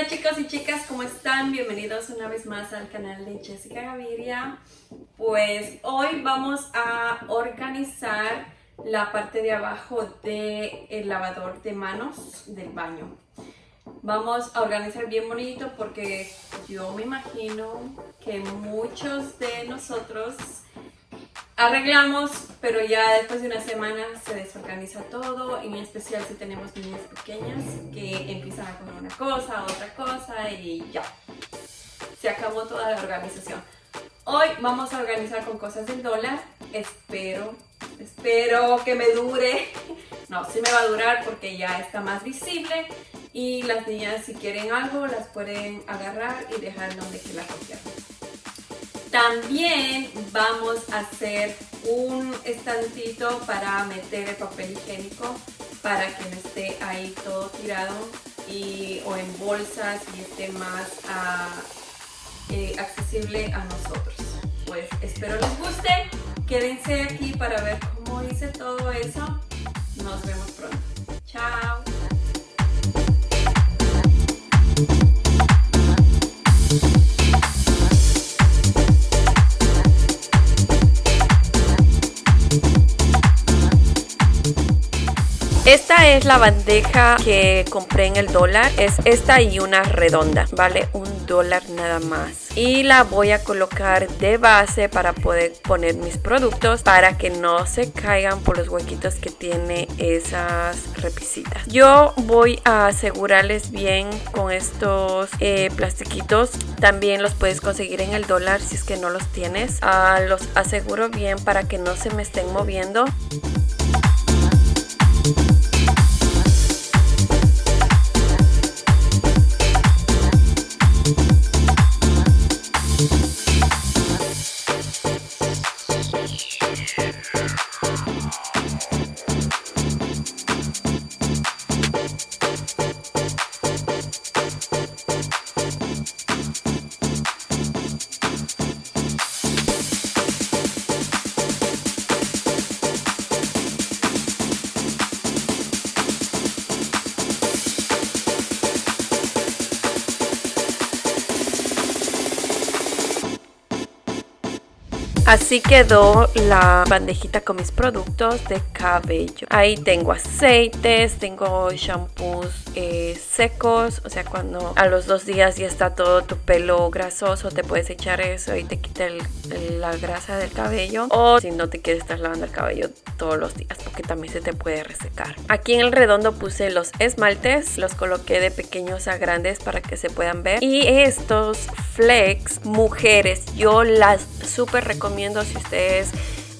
Hola chicos y chicas, ¿cómo están? Bienvenidos una vez más al canal de Jessica Gaviria. Pues hoy vamos a organizar la parte de abajo del lavador de manos del baño. Vamos a organizar bien bonito porque yo me imagino que muchos de nosotros arreglamos, pero ya después de una semana se desorganiza todo, en especial si tenemos niñas pequeñas que empiezan a comer una cosa, otra cosa y ya. Se acabó toda la organización. Hoy vamos a organizar con cosas del dólar. Espero, espero que me dure. No, sí me va a durar porque ya está más visible y las niñas si quieren algo las pueden agarrar y dejar donde que la cogieron. También vamos a hacer un estantito para meter el papel higiénico para que no esté ahí todo tirado y, o en bolsas y esté más ah, eh, accesible a nosotros. Pues espero les guste. Quédense aquí para ver cómo hice todo eso. Nos vemos pronto. Chao. Esta es la bandeja que compré en el dólar. Es esta y una redonda. Vale un dólar nada más. Y la voy a colocar de base para poder poner mis productos para que no se caigan por los huequitos que tiene esas repisitas. Yo voy a asegurarles bien con estos eh, plastiquitos. También los puedes conseguir en el dólar si es que no los tienes. Ah, los aseguro bien para que no se me estén moviendo. thank you Así quedó la bandejita con mis productos de cabello. Ahí tengo aceites, tengo shampoos eh, secos, o sea, cuando a los dos días ya está todo tu pelo grasoso, te puedes echar eso y te quita la grasa del cabello. O si no te quieres estar lavando el cabello todos los días, porque también se te puede resecar. Aquí en el redondo puse los esmaltes, los coloqué de pequeños a grandes para que se puedan ver. Y estos flex, mujeres, yo las súper recomiendo si ustedes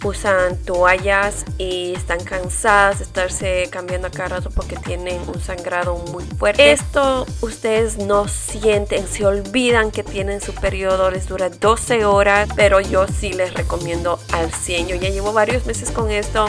usan toallas y están cansadas de estarse cambiando a cada rato porque tienen un sangrado muy fuerte. Esto ustedes no sienten, se olvidan que tienen su periodo, les dura 12 horas, pero yo sí les recomiendo al 100. Yo ya llevo varios meses con esto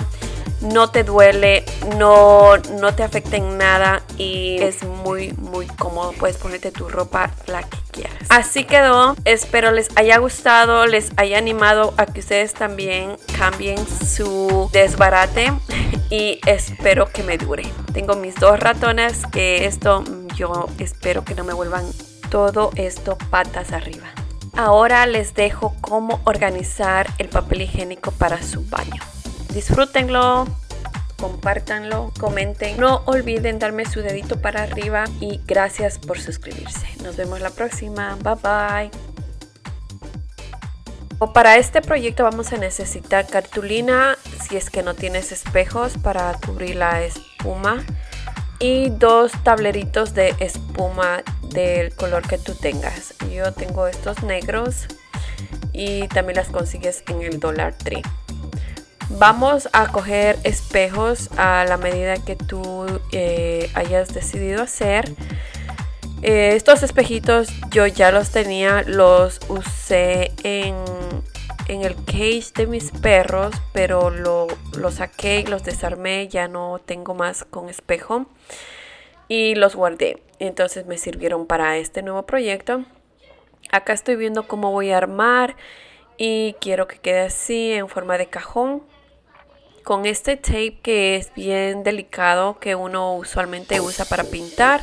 no te duele, no, no te afecta en nada y es muy muy cómodo. Puedes ponerte tu ropa la que quieras. Así quedó. Espero les haya gustado, les haya animado a que ustedes también cambien su desbarate y espero que me dure. Tengo mis dos ratones que esto yo espero que no me vuelvan todo esto patas arriba. Ahora les dejo cómo organizar el papel higiénico para su baño disfrútenlo, compártanlo, comenten. No olviden darme su dedito para arriba y gracias por suscribirse. Nos vemos la próxima. Bye bye. Para este proyecto vamos a necesitar cartulina si es que no tienes espejos para cubrir la espuma y dos tableritos de espuma del color que tú tengas. Yo tengo estos negros y también las consigues en el Dollar Tree. Vamos a coger espejos a la medida que tú eh, hayas decidido hacer. Eh, estos espejitos yo ya los tenía, los usé en, el cage de mis perros, pero lo, lo saqué los desarmé, ya no tengo más con espejo y los guardé. Entonces me sirvieron para este nuevo proyecto. Acá estoy viendo cómo voy a armar y quiero que quede así en forma de cajón con este tape que es bien delicado que uno usualmente usa para pintar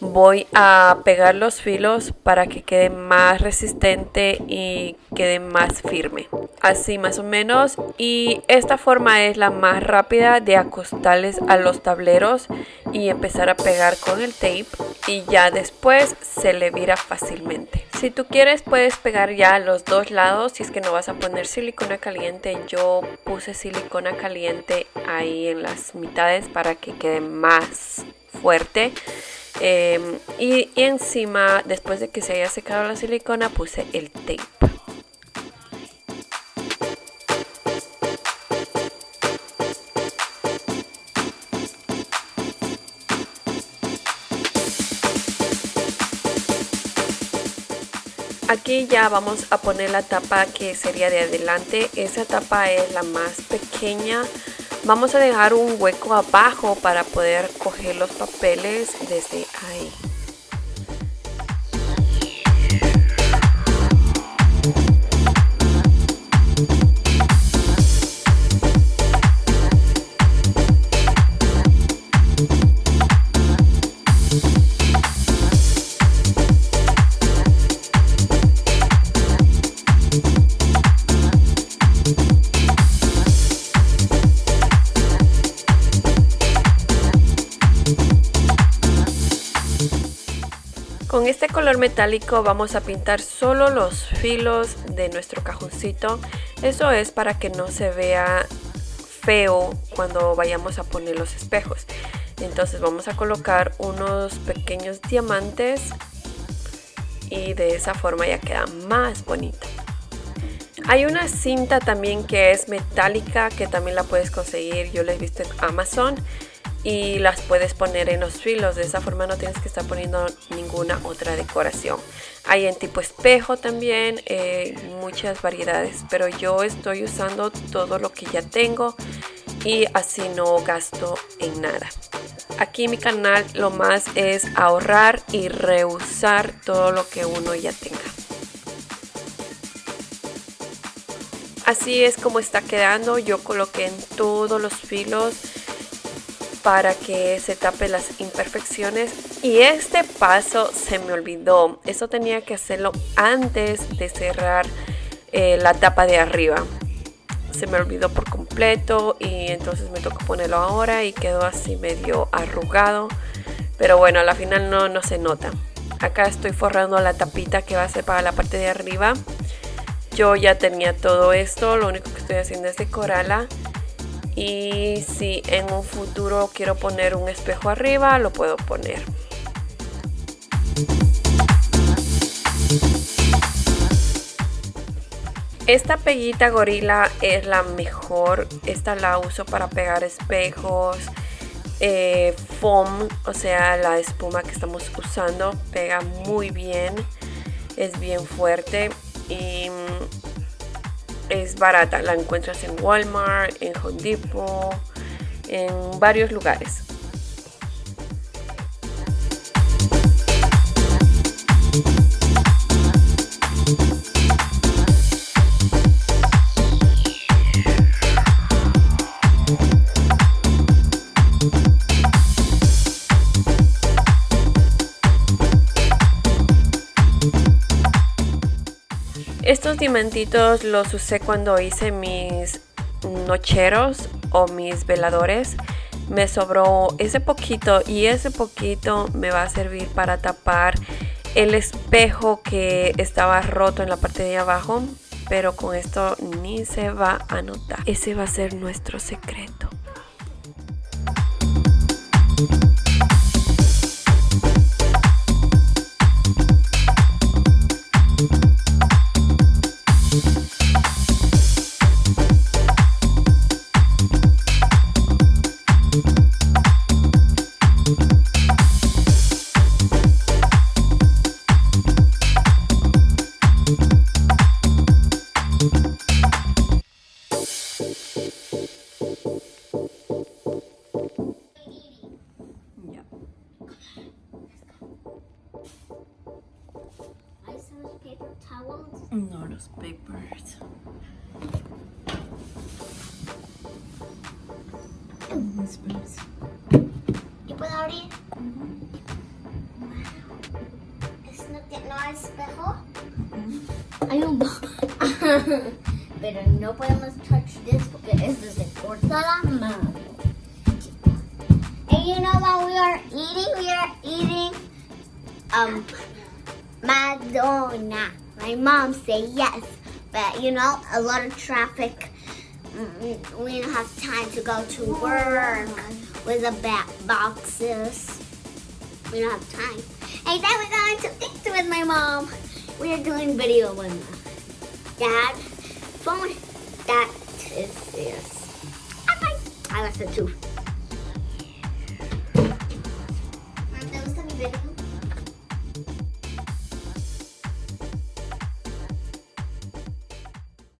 voy a pegar los filos para que quede más resistente y quede más firme así más o menos. Y esta forma es la más rápida de acostarles a los tableros y empezar a pegar con el tape y ya después se le vira fácilmente. Si tú quieres puedes pegar ya los dos lados. Si es que no vas a poner silicona caliente yo puse silicona caliente ahí en las mitades para que quede más fuerte. Em, y, encima, después de que se haya secado la silicona, puse el tape. Aquí ya vamos a poner la tapa que sería de adelante. Esa tapa es la más pequeña Vamos a dejar un hueco abajo para poder coger los papeles desde ahí. Con este color metálico vamos a pintar solo los filos de nuestro cajoncito. Eso es para que no se vea feo cuando vayamos a poner los espejos. Entonces vamos a colocar unos pequeños diamantes y de esa forma ya queda más bonito. Hay una cinta también que es metálica que también la puedes conseguir. Yo la he visto en Amazon y las puedes poner en los filos. De esa forma no tienes que estar poniendo ninguna otra decoración. Hay en tipo espejo también eh, muchas variedades pero yo estoy usando todo lo que ya tengo y así no gasto en nada. Aquí mi canal lo más es ahorrar y reusar todo lo que uno ya tenga. Así es como está quedando. Yo coloqué en todos los filos para que se tape las imperfecciones. Y este paso se me olvidó. Eso tenía que hacerlo antes de cerrar eh, la tapa de arriba. Se me olvidó por completo y entonces me tocó ponerlo ahora y quedó así medio arrugado. Pero bueno a la final no, no se nota. Acá estoy forrando la tapita que va a ser para la parte de arriba. Yo ya tenía todo esto. Lo único que estoy haciendo es decorarla y si en un futuro quiero poner un espejo arriba lo puedo poner. Esta peguita gorila es la mejor. Esta la uso para pegar espejos eh, foam o sea la espuma que estamos usando. Pega muy bien es bien fuerte y es barata, la encuentras en Walmart, en Home Depot, en varios lugares. Estos diamantitos los usé cuando hice mis nocheros o mis veladores. Me sobró ese poquito y ese poquito me va a servir para tapar el espejo que estaba roto en la parte de abajo. Pero con esto ni se va a notar. Ese va a ser nuestro secreto. birds. I love birds. You put out mm-hmm. it? Mm It's not that nice before? Mm -hmm. I don't know. Better nobody must touch this because this is important. And you know what we are eating? We are eating um Madonna. My mom said yes but you know a lot of traffic. Mm, We don't have time to go to work with the back boxes. We don't have time. And then we're going to eat with my mom. We are doing video with my dad. Phone. That is this. Bye bye. I left it too.